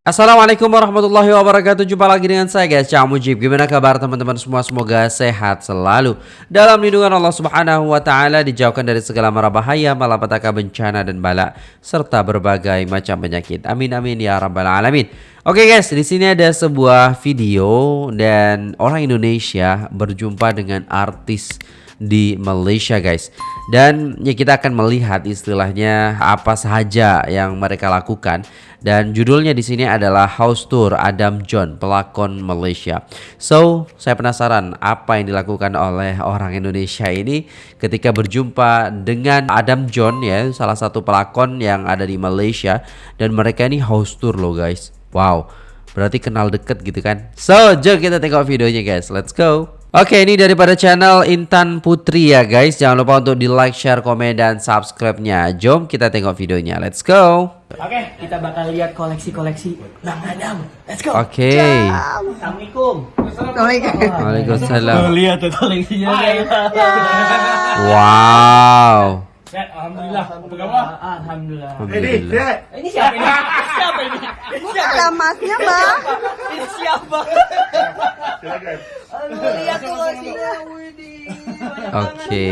Assalamualaikum warahmatullahi wabarakatuh. Jumpa lagi dengan saya guys. Cak Mujib. Gimana kabar teman-teman semua? Semoga sehat selalu. Dalam lindungan Allah subhanahu wa ta'ala Dijauhkan dari segala mara bahaya Malapetaka bencana dan bala Serta berbagai macam penyakit. Amin amin ya rabbal alamin. Oke guys di sini ada sebuah video Dan orang Indonesia Berjumpa dengan artis di Malaysia guys. Dan ya kita akan melihat istilahnya apa saja yang mereka lakukan dan judulnya di sini adalah House Tour Adam John pelakon Malaysia. So saya penasaran apa yang dilakukan oleh orang Indonesia ini ketika berjumpa dengan Adam John ya salah satu pelakon yang ada di Malaysia dan mereka ini House Tour loh guys. Wow berarti kenal deket gitu kan. So jom kita tengok videonya guys. Let's go. Oke ini daripada channel Intan Putri ya guys. Jangan lupa untuk di like, share, komen, dan subscribe-nya. Jom kita tengok videonya. Let's go. Oke kita bakal lihat koleksi-koleksi Bang Adam Let's go. Oke. Assalamualaikum. Waalaikumsalam. Lihat tuh koleksinya Wow. Ya, Alhamdulillah. Apa kabar? Alhamdulillah. Alhamdulillah. Ini siapa ini? Siapa ini? Ini siapa ini? Alamatnya bang Ini siapa? Lihat Widih Oke.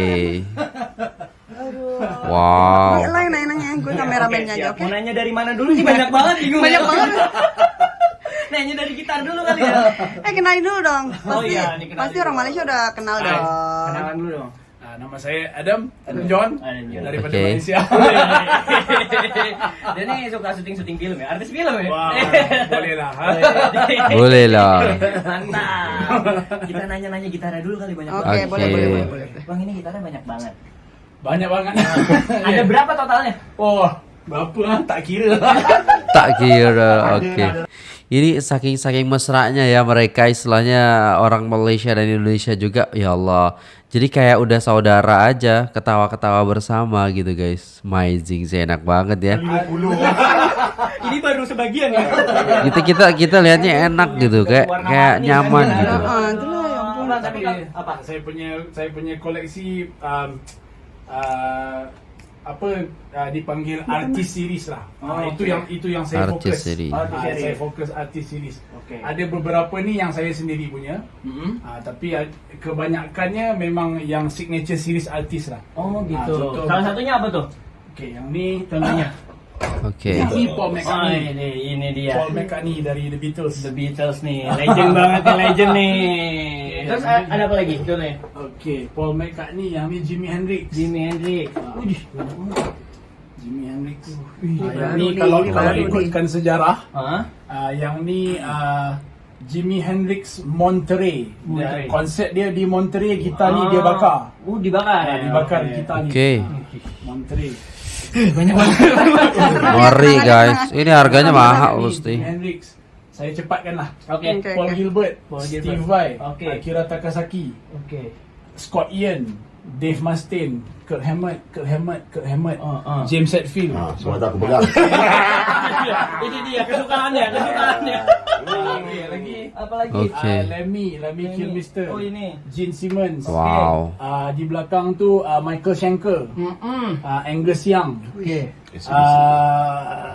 Wow. Yang nanya gue kameramennya aja oke? Mau nanya dari mana dulu? Nih? Banyak banget bingung. Banyak ya. banget. Nanya dari gitar dulu kali ya. Eh kenalin dulu dong. Pasti Oh iya, ini kenalin pasti orang Malaysia udah kenal dong. Kenalan dulu dong nama saya Adam, Adam John Adam John. daripada Oke. Malaysia. Dia nih suka syuting-syuting film ya, artis film ya. Wah, boleh lah. Boleh lah Mantap. Kita nanya-nanya gitarnya dulu kali banyak oke banget. boleh Oke. boleh boleh boleh Bang ini gitarnya banyak banget. Banyak banget. Ada berapa totalnya? Oh, berapa? Tak kira. Tak kira Oke Ini saking-saking mesranya ya mereka istilahnya orang Malaysia dan Indonesia juga Ya Allah Jadi kayak udah saudara aja Ketawa-ketawa bersama gitu guys Amazing sih enak banget ya Ini baru sebagian ya. Kita kita kita lihatnya enak gitu kayak kayak nyaman gitu. ah ya ampun Bang, tapi apa? saya punya saya punya koleksi um, uh, apa uh, dipanggil artis series lah. Oh, Ah, itu okay. yang itu yang saya Artis fokus. series. Ah, Artis saya series. fokus artis series. Oke. Ada beberapa ni yang saya sendiri punya. Mm-mm. Ah, tapi ah, kebanyakannya memang yang signature series artis lah. Oh gitu. contoh- Salah satunya apa tuh? Okey, yang ni contohnya. Oke. Ini Paul Oh, McCartney. ini, ini dia. Paul McCartney dari The Beatles. The Beatles nih, legend banget nih, legend nih. Terus a- ada apa lagi? Contohnya? Okey, Paul McCartney yang ni Jimi Hendrix. Jimi Hendrix. Wih, Jimi Hendrix. Ini Ah, ni nih, kalau ini kalau baru ikutkan sejarah, ah, yang ni ah, Jimi Hendrix Monterey. Monterey. Konsep dia di Monterey, gitar ni dia bakar. Oh, dibakar. Ah, dibakar gitar ni. Oke. Monterey. Banyak banget. Ngeri guys. Ini harganya mahal. Jimi Hendrix. Saya cepatkan lah. Oke. Oke. Paul Gilbert, Paul Steve Gilbert. Vai, Oke. Akira Takasaki, Oke. Scott Ian, Dave Mustaine, Kurt Hammett, Kurt Hammett, Kurt Hammett, Oh, oh. James Hetfield. Ah, semua tak aku pegang. Ini dia kesukaannya, kesukaannya. Lagi, lagi. Apa lagi? Oke. Ah, Lemmy, Lemmy Lemmy. Kilmister. Oh, ini. Gene Simmons. Wow. Ah, di belakang tu ah, Michael Schenker, Mm-mm. ah, Angus Young, Oke. ah,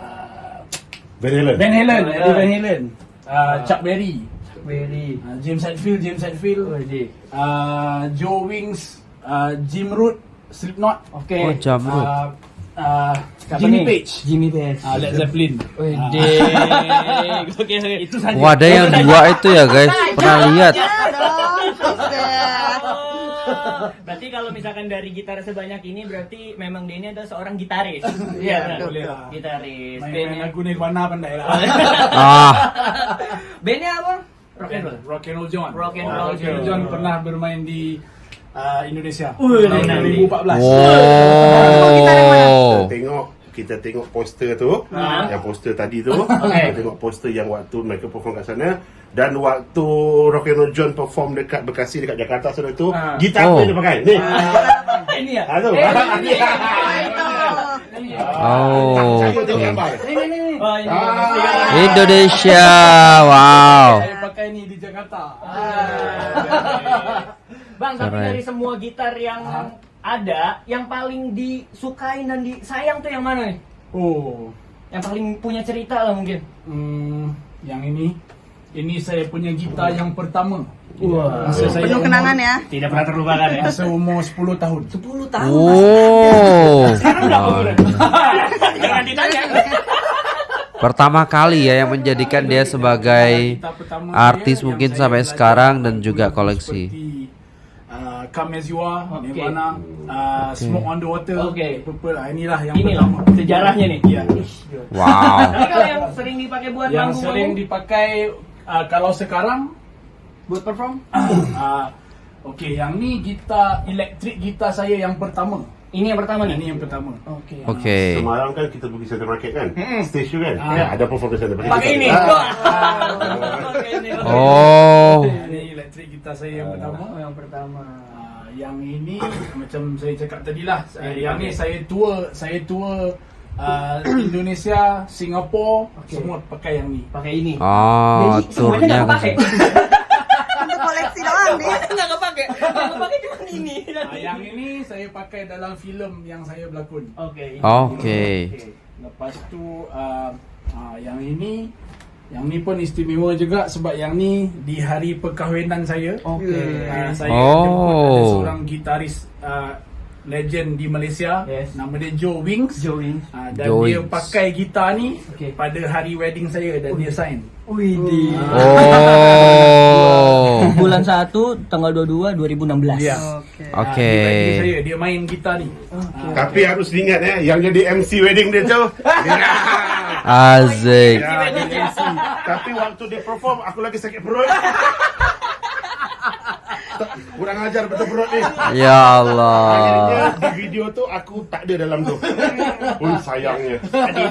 Van Halen. Van Halen, Van Eddie Van Halen. Ah, Chuck Berry, Very. ah, James Hetfield, James Oh, Hetfield, ini. ah, Joe Wings, ah, Jim Root, Slipknot, Oke. Oh, Jamrut. ah, ah, Siapa Jimmy? Page, Jimmy Page. ah, Led Zeppelin. Wih, Ah, Oke, oke. itu saja. Wah ada yang dua itu ya guys. Pernah lihat? Ya. Berarti kalau misalkan dari gitar sebanyak ini berarti memang dia ini adalah seorang gitaris. Iya, benar. boleh lah. Gitaris. Main, lagu Nirvana pandai lah. Ah, bandnya apa? Rock and roll. Rock and Roll John. Rock and Ah, Roll John. John pernah bermain di ah, Indonesia Wih, tahun nanti. 2014. wow. Tengok kita tengok poster tu, Ah. yang poster tadi tu, Okay. kita tengok poster yang waktu mereka perform kat sana dan waktu Rock and Roll John perform dekat Bekasi dekat Jakarta sana tu, Ah. gitar Oh. apa dia pakai? Ni. Ini ya? Ah, tu. Oh, tengok ini. Ah. Indonesia. Wow. Saya pakai ni di Jakarta. Bang, tapi dari semua gitar yang ada, yang paling disukain dan disayang tuh yang mana nih? Oh, yang paling punya cerita lah mungkin. Hmm, yang ini, ini saya punya gitar yang pertama. Wah. Masa saya Penuh umur- kenangan ya. Tidak pernah terlupakan ya. Masa umur 10 tahun. 10 tahun. Oh. Sekarang bulan? Jangan ditanya. Pertama kali ya yang menjadikan dia sebagai artis mungkin sampai sekarang dan juga koleksi. Uh, Come As You Are, Oke. Nirvana, uh, Smoke on the Water, Oke. Purple. Ah, inilah yang Ini loh pertama. sejarahnya nih. Iya. Wow. Tapi kalau yang sering dipakai buat yang manggung sering dipakai uh, kalau sekarang buat perform? uh, Okey, yang ni gitar elektrik gitar saya yang pertama. Ini yang pertama nih. Ini yang pertama. Oke. Oke. Semalam kan kita pergi Center Market kan? Stage tu kan? Ah. Ya, ada perform. Pakai ini. Ah. Wah. Pakai ini. oke. Oh. Ini elektrik gitar saya yang pertama. Oh, yang pertama. Ah, yang ini macam saya cakap tadi lah. Yang ni saya tour, saya tour uh, Indonesia, Singapura, Okey. semua pakai yang ni. Pakai ini. Oh, Jadi semuanya ke pakai. Untuk koleksi doang nih. Nggak kepake. Yang kepake cuma ini. Ah, yang ini saya pakai dalam filem yang saya berlakon. Oke. ini. Oke. Lepas tu uh, uh, yang ini yang ni pun istimewa juga sebab yang ni di hari perkahwinan saya. Oke. Uh, saya Oh. jemput ada seorang gitaris uh, legend di Malaysia Yes. nama dia Joe Wings. Join. Uh, dan Joe dia Wings. pakai gitar ni Okey. pada hari wedding saya dan dia sign. Wih di. Oh. Bulan 1 tanggal 22 2016. Ya. Oke. Ah, di wedding saya dia main gitar ni. Ah, Tapi harus diingat ya, yang jadi MC wedding dia tu. Azik. Ya. Tapi waktu dia perform, aku lagi sakit perut. Kurang ajar betul perut ni. Ya Allah. Akhirnya di video tu aku tak ada dalam tu. Pun sayangnya.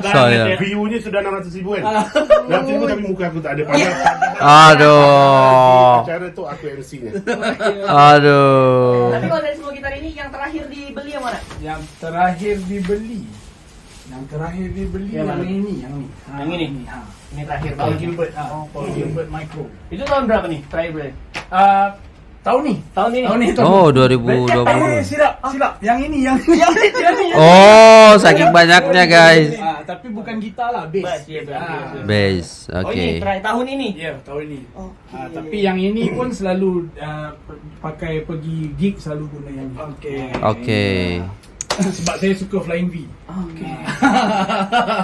Sayang. View-nya sudah 600 ribu kan. Dalam tu tapi muka aku tak ada. Padahal Aduh. acara tu aku MC-nya. Aduh. Tapi kalau dari semua gitar ini yang terakhir dibeli yang mana? Yang terakhir dibeli. Yang terakhir dibeli Yang yang, ini, yang ni. Ha, Yang ini? Ha. Ini terakhir Paul. Gilbert, ha. Paul Gilbert Micro. Itu tahun berapa nih? Terakhir berapa? Uh, tahun ni. Tahun ini. Tahun ni. Tahun Oh, ni. 2022. Eh, silap, silap. Yang ini, yang ini. Yang ini, yang ini. Oh, saking banyaknya guys. Ah, tapi bukan gitar lah, bass. Bass, ya, bass, Ah. bass. Base. Oh ini terakhir tahun ini. Ya, tahun ni. Oke. Ah, tapi yang ini pun selalu uh, pakai pergi gig selalu guna yang ni. Okey. Oke. Sebab saya suka Flying V. Oke.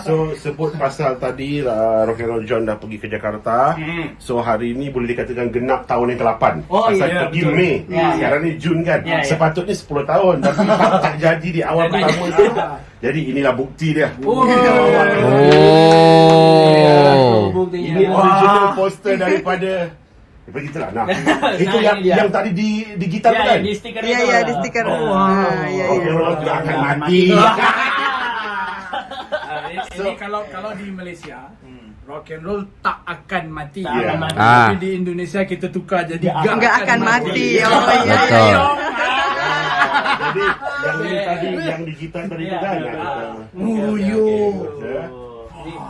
So sebut pasal tadi uh, Rock and Roll John dah pergi ke Jakarta. Hmm. So hari ni boleh dikatakan genap tahun yang ke-8. Oh, pasal iya, pergi betul. Mei. Ya, Sekarang ni Jun kan. Ya, ya. Sepatutnya 10 tahun tapi tak, tak jadi di awal pertama tu. Jadi inilah bukti dia. Oh. Oh. Buktinya. Ini original poster daripada Daripada kita lah. Nah, itu Nah, yang yang tadi di di gitar Ya, kan? ya, di stiker Iya itu. iya di stiker. Oh, Nah, iya Rock iya. and Roll tidak akan mati. Ah, ini, ini kalau kalau di Malaysia rock and roll tak akan mati. Tak akan mati. Ah. Tapi di Indonesia kita tukar jadi Nggak gak Enggak akan mati. Oh iya. Betul. iya. Jadi yang tadi yang di gitar tadi tu Ya, ya. Muyo.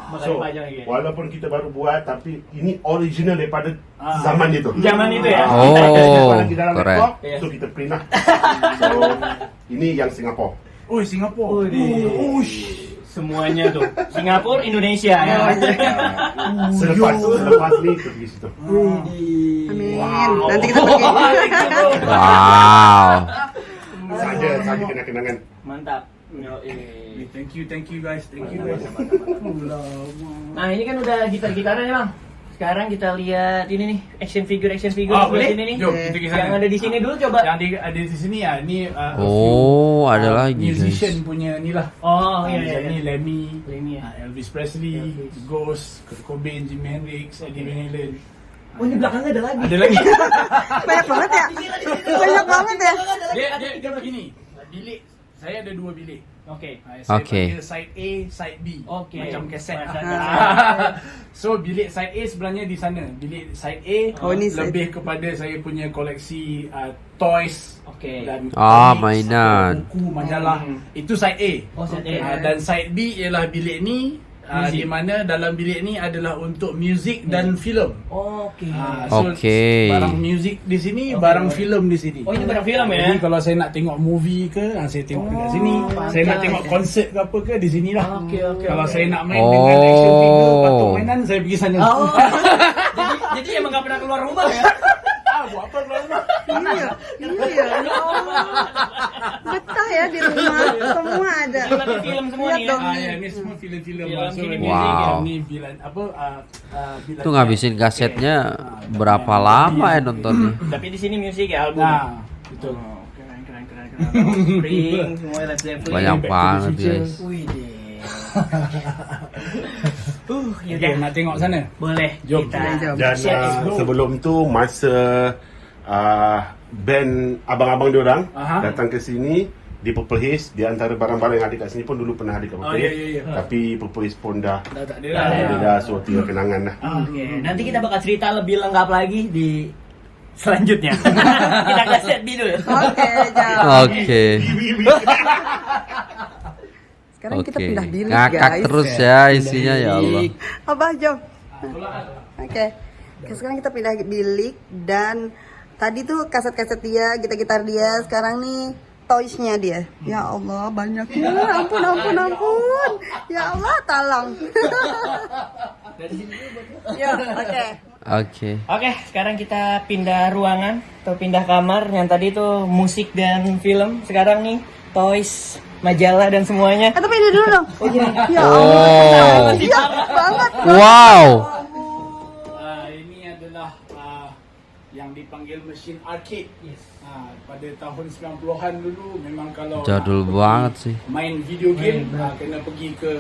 Ya. Bakal So, dipajang lagi. walaupun kita baru buat tapi ini original daripada Ah. zaman itu. Zaman itu ya. Oh, Kita di dalam keren. laptop, Yes. so kita print lah. So, ini yang Singapura. Oh, Singapura. Oh, di. Semuanya tuh. Singapura, Indonesia ya. Selepas selepas ni kita pergi situ. Amin. Nanti kita pergi. Wow. Saja saja kena kenangan. Mantap. Yo, eh. Thank you, thank you guys, thank you guys. Nah ini kan udah gitar-gitaran ya bang. Sekarang kita lihat ini nih action figure action figure boleh? sini nih. Sana. Yang ada di sini dulu coba. Yang di, ada di sini ya, ni uh, Oh, few, ada uh, lagi musician guys. punya ni lah. Oh Ah, iya iya. Macam ni iya. Lemmy, Lemmy, ya. Elvis Presley, Elvis. Ghost, Kurt Cobain, Jimi Hendrix, Eddie Van Halen. Oh ini belakangnya ada lagi. Ada lagi. Banyak banget ya. Banyak banget ya. dia dia begini. Bilik saya ada dua bilik. Oke. Ah, Saya Okey. panggil side A, side B. Oke. Macam Ah. so bilik side A sebenarnya di sana. Bilik side A Oh, ni side lebih kepada saya punya koleksi uh, toys Oke. dan Ah, mainan. buku, majalah. Hmm. Itu side A. Oh, side A. Ah, dan side B ialah bilik ni uh, di mana dalam bilik ni adalah untuk muzik dan filem. Oke. Ah, so Okey. Barang muzik di sini, barang filem di sini. Oh, ini barang film ya? Jadi kalau saya nak tengok movie ke, ah, saya tengok dekat sini. Saya nak tengok konsert ke apa ke di sini lah. Okey, okey, Kalau okey. saya nak main dengan action figure, Oh. patung mainan, saya pergi sana. Oh. jadi, jadi emang gak pernah keluar rumah ya? Iya, iya. Ya Allah. Betah ya di rumah, semua ada. Film semua nih ya? dong. Ah, ya, semua ini ni- music ya? Ni bilan apa? ah, ah, Itu ngabisin kasetnya berapa lama ya nontonnya? Tapi di sini musik ya album. Nah, betul. Oh, keren keren Zeppelin. Banyak banget guys. Uh, Okay, yaudah. nak tengok sana. Boleh Jom. kita Jom. Dan share uh, sebelum tu masa uh, band abang-abang diorang Aha. datang ke sini di Purple Haze di antara barang-barang yang ada kat sini pun dulu pernah ada kat Purple Oh, ya, Haze. ya, ya. Tapi Purple Haze pun dah Dah tak ada Dah dah. so tinggal kenangan lah. Oke, nanti kita bakal cerita lebih lengkap lagi di selanjutnya. kita ke set B dulu. Oke, jam. Oke. Sekarang kita Oke. pindah bilik Ngakak guys. terus ya isinya ya Allah. Abah jom. Oke. Oke, Sekarang kita pindah bilik dan tadi tuh kaset-kaset dia, gitar-gitar dia, sekarang nih toysnya dia. Ya Allah, banyaknya. Ampun, ampun, ampun. Ya Allah, talang. ya, oke. Oke. Oke, sekarang kita pindah ruangan atau pindah kamar. Yang tadi tuh musik dan film. Sekarang nih toys, majalah dan semuanya. Eh, tapi ini dulu dong. Oh iya. Ya Oh. Allah. Iya banget. Wow. Ah, ini adalah ah, yang dipanggil mesin arcade. Yes. Ah, pada tahun 90-an dulu memang kalau Jadul banget sih. Main video game ah, kena pergi ke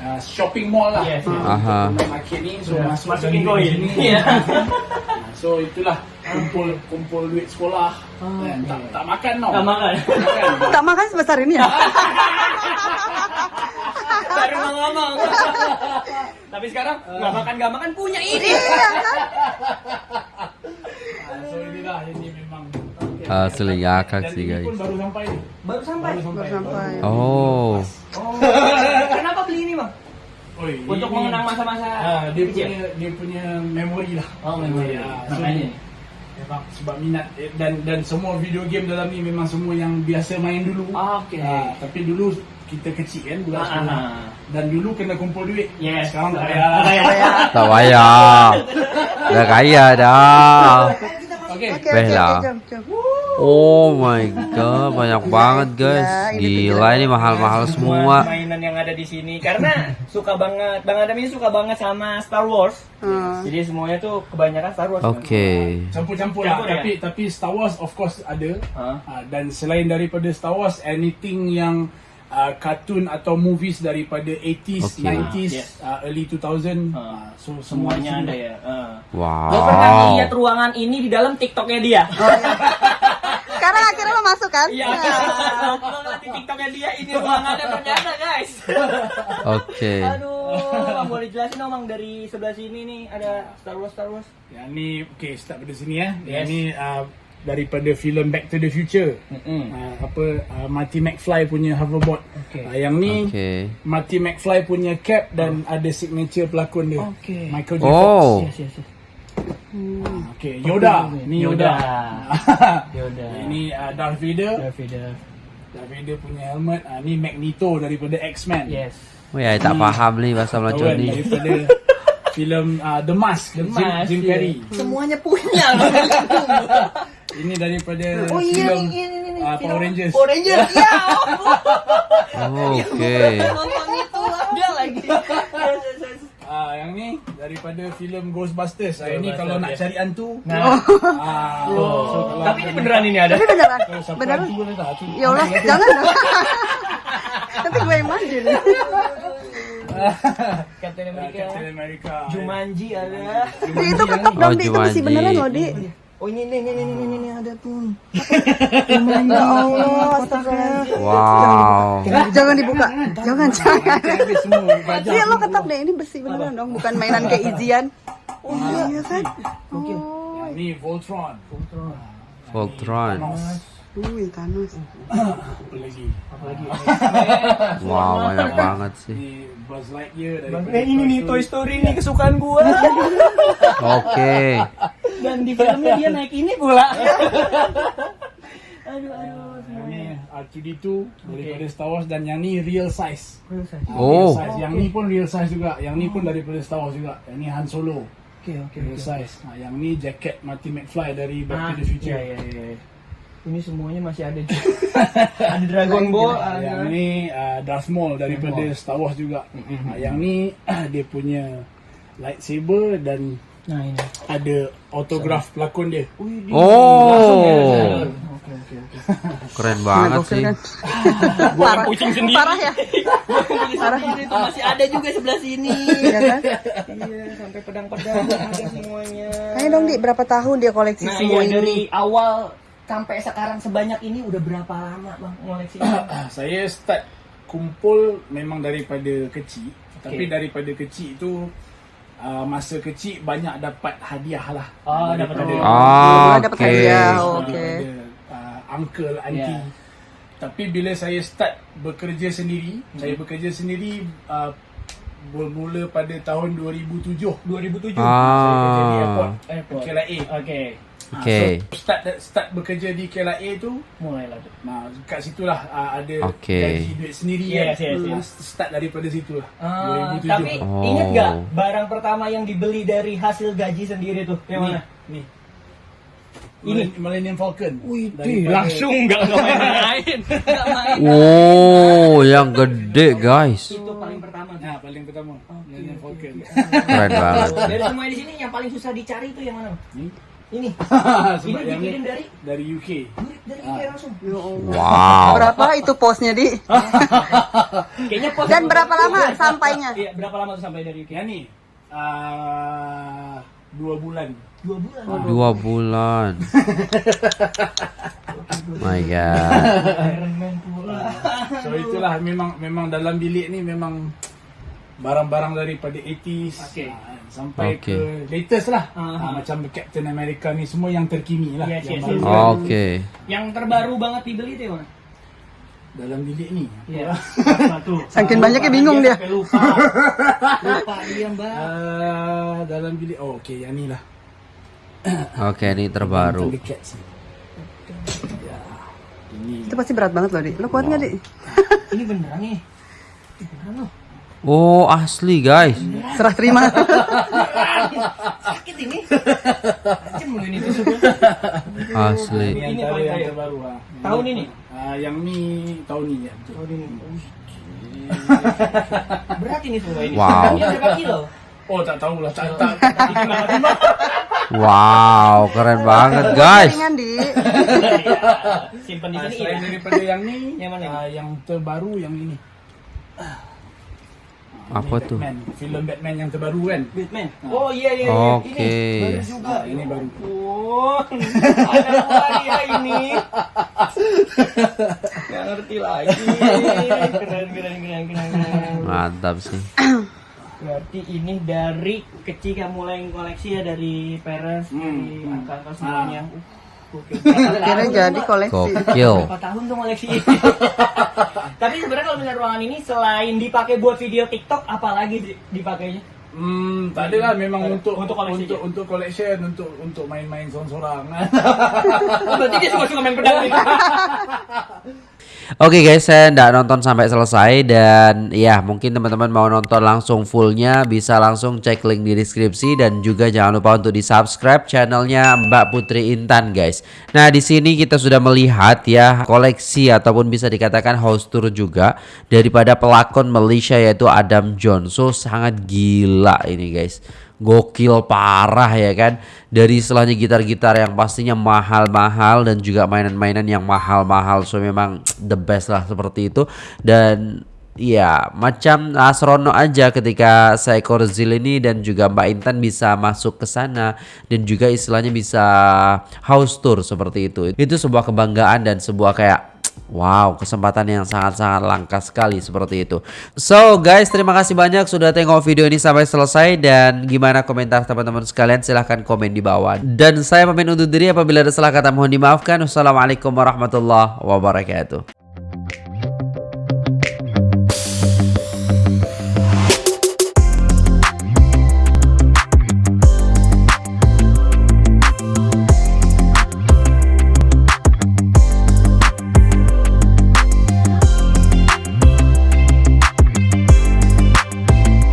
ah, shopping mall lah. Yes, Ah, yes. Aha. arcade ni so masuk Masukin koin. sini. Iya. Ah, so itulah kumpul kumpul duit sekolah. Dan tak tak makan tau. Tak makan. makan. Tak makan sebesar ini ya? Baru ngomong. Tapi sekarang nggak makan nggak makan punya ini. Iya kan? Ah, so inilah ini memang Asli ngakak dan sih ini guys. baru sampai. Baru sampai. Baru sampai. Oh. Oh. Kenapa beli ini bang? Oi, Untuk ini- mengenang masa-masa Ah, dia kecil. punya dia punya memori lah. Oh, memori. Ah, Makanya. memang sebab minat eh, dan dan semua video game dalam ni memang semua yang biasa main dulu. Oke. Ah, tapi dulu kita kecil kan budak Ah, sekolah. ah. Dan dulu kena kumpul duit. Yes. Sekarang tak Sekarang tak payah. payah. Tak payah. Udah kaya dah. Okey. Oke, oke, Bella. oke, jom, jom. Oh my god, banyak banget guys. Ya, ini Gila ini mahal-mahal semua. mainan yang ada di sini karena suka banget Bang Adam ini suka banget sama Star Wars. Hmm. Jadi semuanya tuh kebanyakan Star Wars. Oke. Campur-campur lah. Campur, ya? Tapi tapi Star Wars of course ada. Hah? Ah, dan selain daripada Star Wars anything yang uh, kartun atau movies daripada 80s, Okay. 90s, Yes. uh, early 2000 Ah. ah, so Semuanya semua ada ya. Uh. Wow. Lo pernah lihat ruangan ini di dalam TikToknya dia? kan? Iya. Ngeliat di TikToknya dia ini ruangannya ternyata guys. Oke. Aduh, Bang, boleh jelasin dong Bang dari sebelah sini nih ada Star Wars Star Wars. Yang ni okay start dari sini ya. Yes. Yang ni uh, daripada filem Back to the Future. Uh, apa uh, Marty McFly punya hoverboard. Okay. Uh, yang ni Oke. Marty McFly punya cap dan ada signature pelakon dia. Okay. Michael J. Oh. Yes, yes, yes. Okay, Yoda. Ni Yoda. Yoda. Ini uh, Darth Vader. Darth Vader. Darth Vader punya helmet. Uh, ni Magneto daripada X-Men. Yes. Oh ya, tak paham nih bahasa Melayu ni. Daripada filem uh, The Mask. The Jim, Mask, Jim iya. Carrey. Semuanya punya. Ini daripada oh iya filem nih, ini nih. uh, Power Rangers. Power Rangers. Ya. ampun. Oke. Nonton itu ada lagi. Ah, yang ni daripada filem Ghostbusters. Ah, ini Ghostbusters, kalau nak ya. cari hantu. Nah, Ah, oh. so kalau tapi ini beneran ini ada. Tapi beneran, Kalau siapa beneran. hantu boleh tak? Hantu. Ya Allah, jangan. Nanti gue nih. Captain Ah, America. Captain America. Jumanji ada. Itu ketok dong, Oh, di itu besi Jumanji. beneran loh, di. Oh ini nih nih nih nih nih, nih ada tuh. Ya Allah, astaga. Wow. Jangan dibuka, jangan, jangan. Iya lo ketok deh, ini besi beneran dong, bukan mainan kayak Izian. Oh iya kan? Mungkin. Oh, Yang ni Voltron. Voltron. Thanos. Wih, Thanos. Apa lagi? Apa lagi? Wow, banyak banget sih. Buzz Lightyear eh, ini nih Toy Story nih kesukaan gua. Oke. Dan di filmnya dia naik ini pula. aduh aduh. Yang ni R2D2 daripada Star Wars dan yang ni real size. Ah, Oh. Real size. Yang ni pun real size juga. Yang ni pun daripada Star Wars juga. Yang ni Han Solo. Oke oke Real oke. size. Nah, yang ni jacket Marty McFly dari Back Ah, to the Future. iya, iya, iya. Ini semuanya masih ada. ada Dragon Ball, Ah, yang ada. ni uh, Darth Maul daripada Star Wars juga. Ah, yang ni dia punya lightsaber dan Nah ini. ada autograf pelakon dia. Oh, Oke oke oke. keren banget sih. kan? Parah. Kucing sendiri. Parah ya? Parah itu masih ada juga sebelah sini. Iya kan? iya, sampai pedang-pedang ada semuanya. Ayo dong, Di, berapa tahun dia koleksi Nah, semua iya, ini? dari awal sampai sekarang sebanyak ini udah berapa lama bang ngoleksi? Ah, saya start kumpul memang daripada kecil. Tapi daripada kecil itu uh, masa kecil banyak dapat hadiah lah. Oh, dapat hadiah. Ah, dapat oke. hadiah. Ah, ada, uh, uncle, auntie. Ya. Tapi bila saya start bekerja sendiri, saya bekerja sendiri uh, bermula pada tahun 2007. 2007. Saya kerja di Ah, airport, Airport. KLIA. Oke, Okey. so, start start bekerja di KLIA tu mulailah tuh. Nah, kat situlah uh, ada Okey. gaji duit sendiri Yes, kan. yes, yes. Start daripada situlah. Ah, 2007. tapi Oh. inget gak barang pertama yang dibeli dari hasil gaji sendiri tuh yang mana? Ni. Ini. Millennium Falcon. Wih, Daripada- nggak nggak main-main. Oh, yang gede guys. Itu paling pertama. Nah, paling pertama. Millennium Falcon. Keren banget. Dari semua di sini yang paling susah dicari itu yang mana? Ni. Ini. Ini dikirim dari dari UK. dari IKEA langsung. Wow. Berapa itu posnya, Di? Kayaknya pos Dan berapa lama sampainya? Iya, berapa lama tuh sampai dari IKEA? Yang ni uh, dua bulan. Dua bulan. Dua bulan. My God. Iron Man pula. So itulah memang memang dalam bilik ni memang barang-barang daripada 80s Okey. Ah, sampai Okey. ke latest lah. Ah. Ah, macam Captain America ni semua yang terkini lah. Yes, yang yes, baru. yes. Oke. Yang terbaru banget dibeli yang mana? Dalam bilik ni. Apa tuh? Saking banyaknya bingung dia. Sampai lupa. lupa dia, Mbak. Ah, dalam bilik oh okey yang ni lah. Oke, ini terbaru. Ni. Ya. Ini Itu pasti berat banget loh, Di. Lo kuat nggak, Di? Ini beneran nih. Ini beneran loh. Oh, asli guys. Serah terima. Sakit ini. Ini. Asli. ini Ini paling kaya. ah. Tahun ini? Ah, yang ni tahun ni ya. Tahun ini. Berat ini semua ini. Wow. Ini kilo? Oh tak tahulah tak tak. Wow, keren banget guys. Simpan di Ah, sini. selain ya. daripada yang ni, Yang mana ah, yang terbaru yang ini. Ah, Apa ini tuh? Batman, filem Batman yang terbaru kan? Batman. Oh iya iya iya. Oke. Ini baru juga. Ah, ini baru. Oh, ada dia ini. Gak ngerti lagi. Keren keren keren keren. keren. Mantap sih. Berarti ini dari kecil kamu mulai koleksi ya dari parents, dari Hmm. angka-angka semuanya. Gokil. Akhirnya jadi koleksi. Gokil. Berapa tahun tuh koleksi? Tapi sebenarnya kalau misalnya ruangan ini selain dipakai buat video TikTok, apalagi di- dipakainya? Hmm, tak adalah memang untuk Untuk koleksi untuk je? untuk collection untuk untuk main-main seorang-seorang. Oh, berarti dia suka-suka main pedang nih. Oke guys, saya nggak nonton sampai selesai dan ya mungkin teman-teman mau nonton langsung fullnya bisa langsung cek link di deskripsi dan juga jangan lupa untuk di subscribe channelnya Mbak Putri Intan guys. Nah di sini kita sudah melihat ya koleksi ataupun bisa dikatakan house tour juga daripada pelakon Malaysia yaitu Adam John. So sangat gila ini guys gokil parah ya kan dari istilahnya gitar-gitar yang pastinya mahal-mahal dan juga mainan-mainan yang mahal-mahal. So memang the best lah seperti itu. Dan ya macam asrono aja ketika seekor Zil ini dan juga Mbak Intan bisa masuk ke sana dan juga istilahnya bisa house tour seperti itu. Itu sebuah kebanggaan dan sebuah kayak Wow, kesempatan yang sangat-sangat langka sekali seperti itu. So guys, terima kasih banyak sudah tengok video ini sampai selesai dan gimana komentar teman-teman sekalian silahkan komen di bawah. Dan saya pamit undur diri apabila ada salah kata mohon dimaafkan. Wassalamualaikum warahmatullahi wabarakatuh.